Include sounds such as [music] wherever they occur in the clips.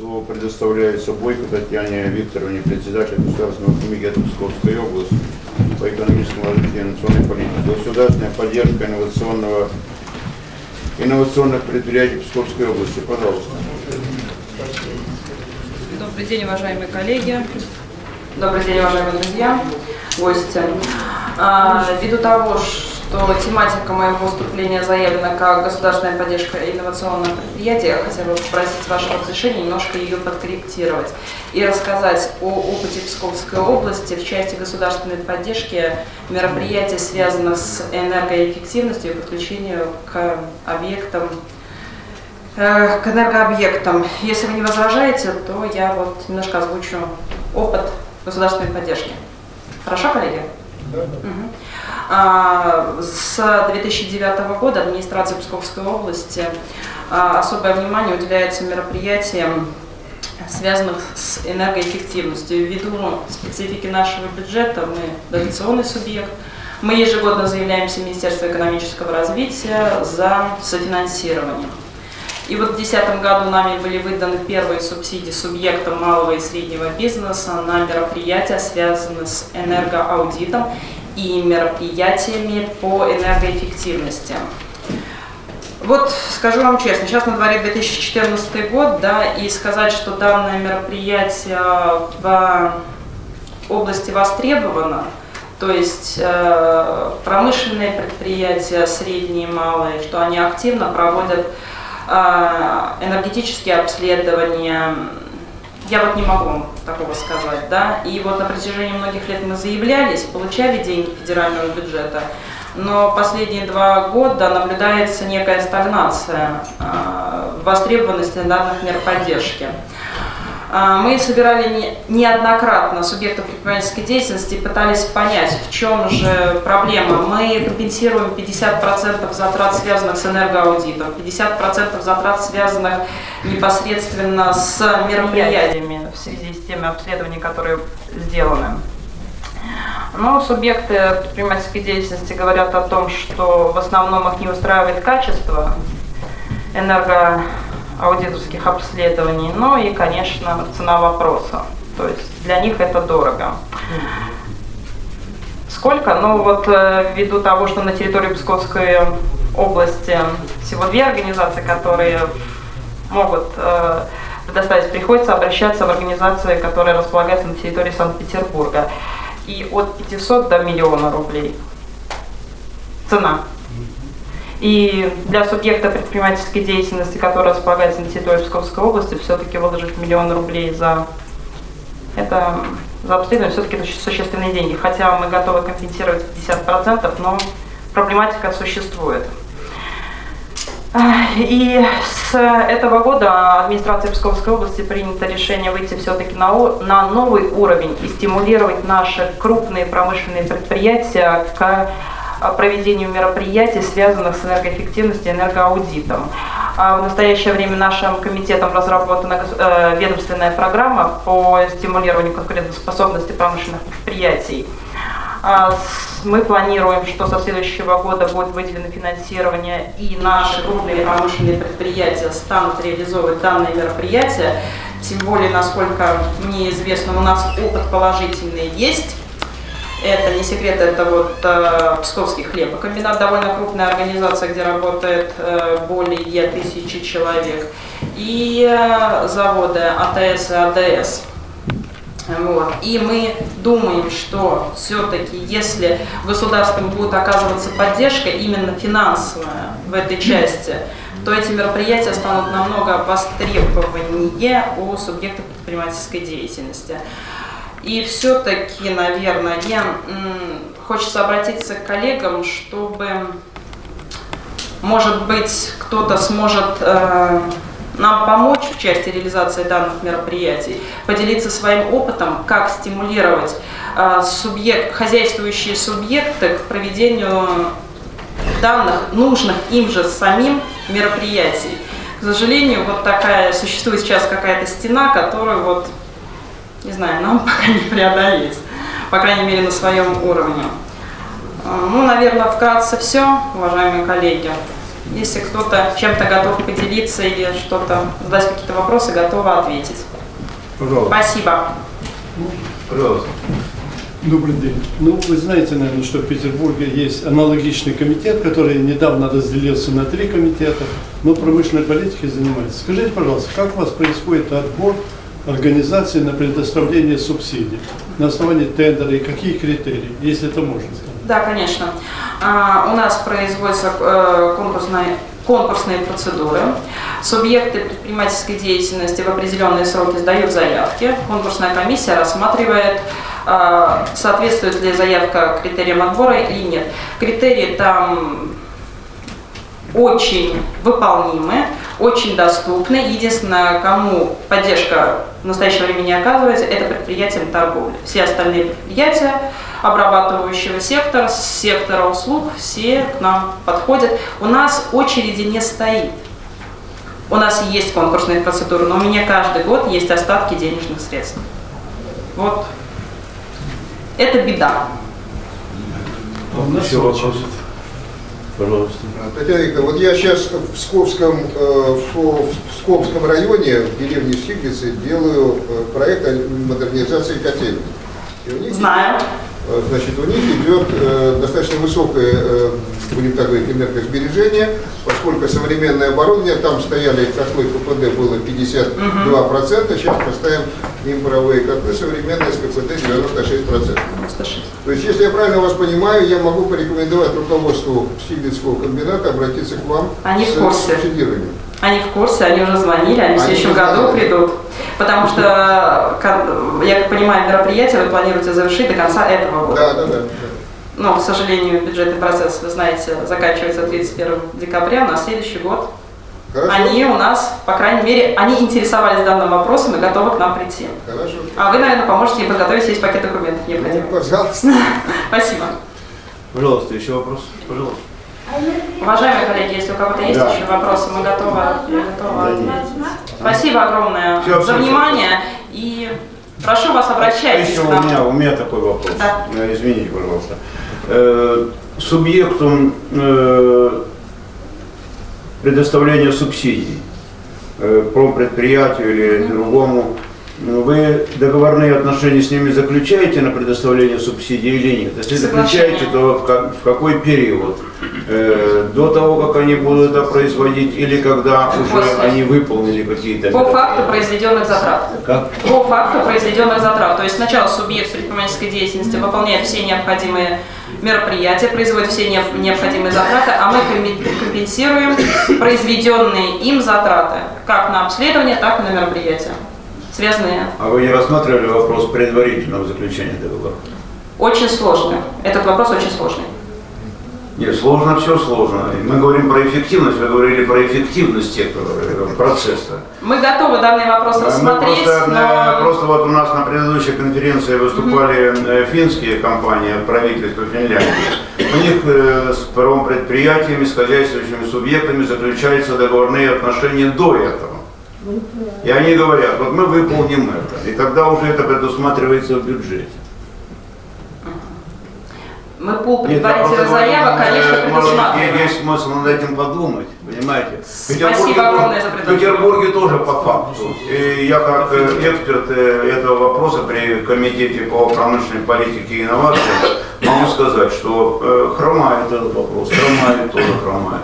Слово предоставляется Бойко Татьяне Викторовне, председателю Государственного комитета Псковской области по экономическому развитию и инновационной политики. Государственная поддержка инновационного, инновационных предприятий Псковской области. Пожалуйста. Добрый день, уважаемые коллеги. Добрый день, уважаемые друзья, гости. А, ввиду того, что тематика моего выступления заявлена как государственная поддержка инновационных предприятий, я хотела бы попросить вашего разрешения немножко ее подкорректировать и рассказать о опыте Псковской области в части государственной поддержки мероприятий, связанных с энергоэффективностью и подключению к объектам э, к энергообъектам. Если вы не возражаете, то я вот немножко озвучу опыт государственной поддержки. Хорошо, коллеги? Да. Угу. С 2009 года администрация Псковской области а, особое внимание уделяется мероприятиям, связанных с энергоэффективностью. Ввиду специфики нашего бюджета мы дотационный субъект. Мы ежегодно заявляемся в Министерство экономического развития за софинансирование. И вот в 2010 году нами были выданы первые субсидии субъектам малого и среднего бизнеса на мероприятия, связанные с энергоаудитом и мероприятиями по энергоэффективности. Вот скажу вам честно, сейчас на дворе 2014 год, да, и сказать, что данное мероприятие в области востребовано, то есть э, промышленные предприятия, средние и малые, что они активно проводят э, энергетические обследования, я вот не могу такого сказать, да. И вот на протяжении многих лет мы заявлялись, получали деньги федерального бюджета, но последние два года наблюдается некая стагнация э, востребованности данных мер поддержки. А, мы собирали неоднократно субъектов предпринимательской деятельности и пытались понять, в чем же проблема. Мы компенсируем 50% затрат, связанных с энергоаудитом, 50% затрат, связанных непосредственно с мероприятиями в связи с теми обследованиями, которые сделаны. Но субъекты предпринимательской деятельности говорят о том, что в основном их не устраивает качество энерго аудиторских обследований, ну и, конечно, цена вопроса. То есть для них это дорого. Сколько? Ну вот э, ввиду того, что на территории Псковской области всего две организации, которые могут э, предоставить, приходится обращаться в организации, которые располагаются на территории Санкт-Петербурга. И от 500 до миллиона рублей цена. И для субъекта предпринимательской деятельности, который располагается на территории Псковской области, все-таки выложить миллион рублей за это за обследование все-таки это существенные деньги. Хотя мы готовы компенсировать 50%, но проблематика существует. И с этого года администрация Псковской области принято решение выйти все-таки на, на новый уровень и стимулировать наши крупные промышленные предприятия к проведению мероприятий, связанных с энергоэффективностью и энергоаудитом. А в настоящее время нашим комитетом разработана э, ведомственная программа по стимулированию конкурентоспособности промышленных предприятий. А мы планируем, что со следующего года будет выделено финансирование, и наши крупные промышленные предприятия станут реализовывать данные мероприятия. Тем более, насколько мне известно, у нас опыт положительный есть. Это не секрет, это вот э, Псковский хлебокомбинат, довольно крупная организация, где работает э, более тысячи человек. И э, заводы АТС и АДС. Вот. И мы думаем, что все-таки, если государством будет оказываться поддержка именно финансовая в этой части, то эти мероприятия станут намного востребованнее у субъектов предпринимательской деятельности. И все-таки, наверное, хочется обратиться к коллегам, чтобы, может быть, кто-то сможет э, нам помочь в части реализации данных мероприятий, поделиться своим опытом, как стимулировать э, субъект, хозяйствующие субъекты к проведению данных, нужных им же самим мероприятий. К сожалению, вот такая существует сейчас какая-то стена, которую вот не знаю, нам [laughs] пока не преодолеть, по крайней мере, на своем уровне. А, ну, наверное, вкратце все, уважаемые коллеги. Если кто-то чем-то готов поделиться или что-то, задать какие-то вопросы, готова ответить. Пожалуйста. Спасибо. Пожалуйста. Добрый день. Ну, вы знаете, наверное, что в Петербурге есть аналогичный комитет, который недавно разделился на три комитета, но промышленной политикой занимается. Скажите, пожалуйста, как у вас происходит отбор организации на предоставление субсидий? На основании тендера и какие критерии, если это можно сказать? Да, конечно. А, у нас производятся э, конкурсные, конкурсные процедуры. Субъекты предпринимательской деятельности в определенные сроки сдают заявки. Конкурсная комиссия рассматривает, э, соответствует ли заявка критериям отбора или нет. Критерии там очень выполнимы, очень доступны. Единственное, кому поддержка в настоящее время не оказывается, это предприятиям торговли. Все остальные предприятия обрабатывающего сектора, сектора услуг, все к нам подходят. У нас очереди не стоит. У нас есть конкурсные процедуры, но у меня каждый год есть остатки денежных средств. Вот. Это беда. Очередь. вопросы? Пожалуйста. Татьяна Викторовна, вот я сейчас в Псковском, э, в Псковском районе, в деревне Штиглицы, делаю э, проект о модернизации котельной. Знаю. Значит, у них идет э, достаточно высокое, э, будем так говорить, энергосбережение, поскольку современное оборудование, там стояли котлы КПД было 52%, сейчас поставим им паровые котлы современные с КПД 96%. 96. То есть, если я правильно вас понимаю, я могу порекомендовать руководству Штиглицкого комбината обратиться к вам Они с субсидированием. Они в курсе, они уже звонили, они в Они следующем уже году придут. Потому что, я как понимаю, мероприятие вы планируете завершить до конца этого года. Да, да, да. Но, к сожалению, бюджетный процесс, вы знаете, заканчивается 31 декабря, на следующий год Хорошо. они у нас, по крайней мере, они интересовались данным вопросом и готовы к нам прийти. Хорошо. А вы, наверное, поможете им подготовить весь пакет документов Ну, необходимых. пожалуйста. [laughs] Спасибо. Пожалуйста, еще вопрос? Пожалуйста. Уважаемые коллеги, если у кого-то есть Да. еще вопросы, мы готовы, нет. ответить. Спасибо огромное Всё, за внимание и прошу вас, обращайтесь Еще у меня, у меня такой вопрос. Да. Э, Извините, пожалуйста. Э, Субъектом э, предоставления субсидий промпредприятию или другому, вы договорные отношения с ними заключаете на предоставление субсидий или нет? Если заключаете, то в, как- в какой период? Э, До того, как они будут это производить или когда уже После. они выполнили какие-то По факту произведенных затрат. Как? По факту произведенных затрат. То есть сначала субъект предпринимательской деятельности выполняет все необходимые мероприятия, производит все необ- необходимые затраты, а мы компенсируем произведенные им затраты как на обследование, так и на мероприятия, связанные. А вы не рассматривали вопрос предварительного заключения договора? Очень сложно. Этот вопрос очень сложный. Нет, сложно, все сложно. Мы говорим про эффективность, вы говорили про эффективность этого процесса. Мы готовы данный вопрос Мы рассмотреть, просто, э, но... просто вот у нас на предыдущей конференции выступали э, финские компании, правительство Финляндии. У них э, с промпредприятиями, с хозяйствующими субъектами заключаются договорные отношения до этого. И они говорят, вот мы выполним это. И тогда уже это предусматривается в бюджете. Мы предварительных говорю, заявок, конечно, предусматриваем. Есть смысл над этим подумать, понимаете? В Спасибо огромное за В предложение. Петербурге тоже по факту. И я как э, эксперт э, этого вопроса при Комитете по промышленной политике и инновациям могу сказать, что э, хромает этот вопрос, хромает тоже хромает.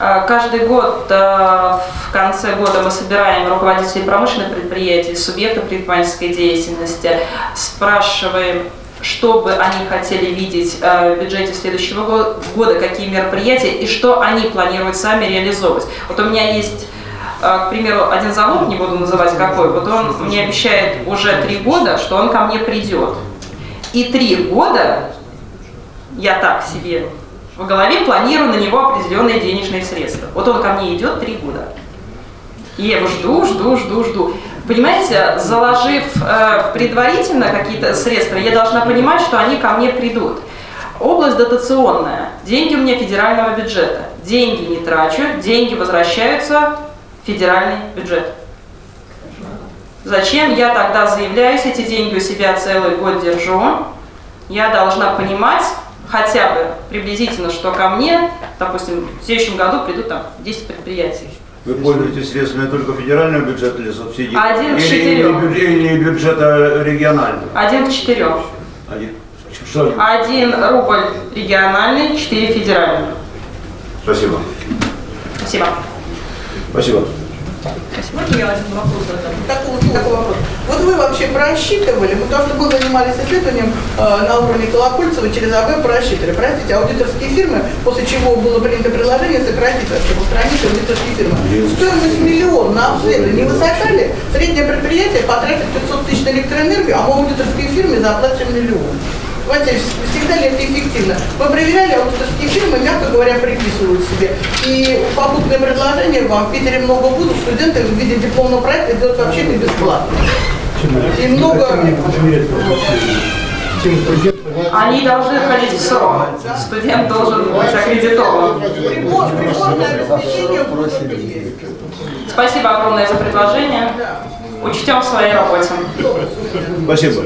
Э, Каждый год э, в конце года мы собираем руководителей промышленных предприятий, субъектов предпринимательской деятельности, спрашиваем, что бы они хотели видеть э, в бюджете следующего го- года, какие мероприятия и что они планируют сами реализовывать. Вот у меня есть, к примеру, один завод, не буду называть какой, вот он мне обещает уже три года, что он ко мне придет. И три года я так себе в голове планирую на него определенные денежные средства. Вот он ко мне идет три года. И я его жду, жду, жду, жду. Понимаете, заложив э, предварительно какие-то средства, я должна понимать, что они ко мне придут. Область дотационная. Деньги у меня федерального бюджета. Деньги не трачу, деньги возвращаются в федеральный бюджет. Зачем я тогда заявляюсь, эти деньги у себя целый год держу? Я должна понимать, хотя бы приблизительно, что ко мне, допустим, в следующем году придут там 10 предприятий. Вы пользуетесь средствами только федерального бюджета или субсидий? Один к или, четырем. или, или бюджета регионального? Один к четырем. Один. Что? Один рубль региональный, четыре федеральных. Спасибо. Спасибо. Спасибо. Можно я один вопрос задам? Такой, такой вопрос. Вот вы вообще просчитывали, потому что мы занимались исследованием э, на уровне Колокольцева через АБ просчитывали. Простите, аудиторские фирмы, после чего было принято предложение сократить вообще, устранить аудиторские фирмы. Стоимость миллион на обследование не высока ли? Среднее предприятие потратит 500 тысяч на электроэнергию, а мы аудиторские фирмы заплатим миллион. Давайте, всегда ли это эффективно? Мы проверяли, аудиторские фирмы, мягко говоря, приписывают себе. И попутное предложение вам в Питере много будут, студенты в виде дипломного проекта делают вообще не бесплатно. И много... Они должны ходить в срок. Студент должен быть аккредитован. Спасибо огромное за предложение. Учтем в своей работе. Спасибо.